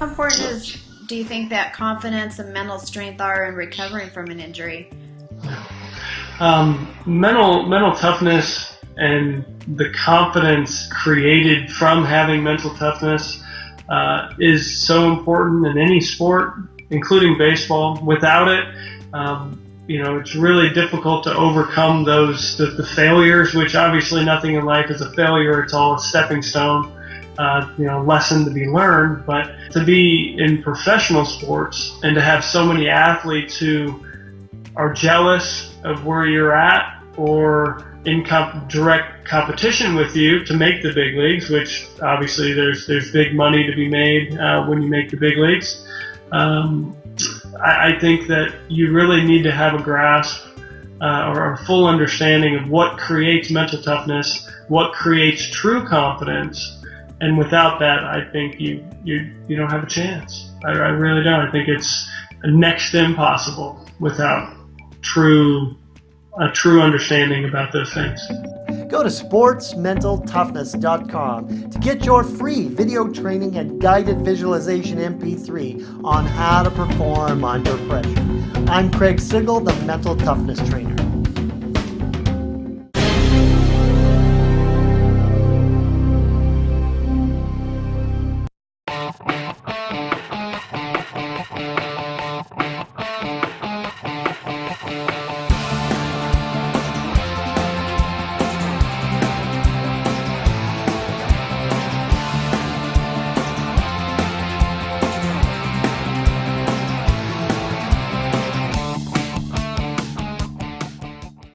important is do you think that confidence and mental strength are in recovering from an injury? Um, mental mental toughness and the confidence created from having mental toughness uh, is so important in any sport, including baseball. Without it, um, you know, it's really difficult to overcome those the, the, failures. Which obviously nothing in life is a failure; it's all a stepping stone. Uh, you know, lesson to be learned. But to be in professional sports and to have so many athletes who are jealous of where you're at or in comp- direct competition with you to make the big leagues, which obviously there's there's big money to be made uh, when you make the big leagues. Um, I, I, think that you really need to have a grasp uh, or a full understanding of what creates mental toughness, what creates true confidence, and without that, I think you you you don't have a chance. I, I really don't. I think it's next impossible without true a true understanding about those things. Go to sportsmentaltoughness.com to get your free video training and guided visualization MP3 on how to perform under pressure. I'm Craig Sigl, the Mental Toughness Trainer.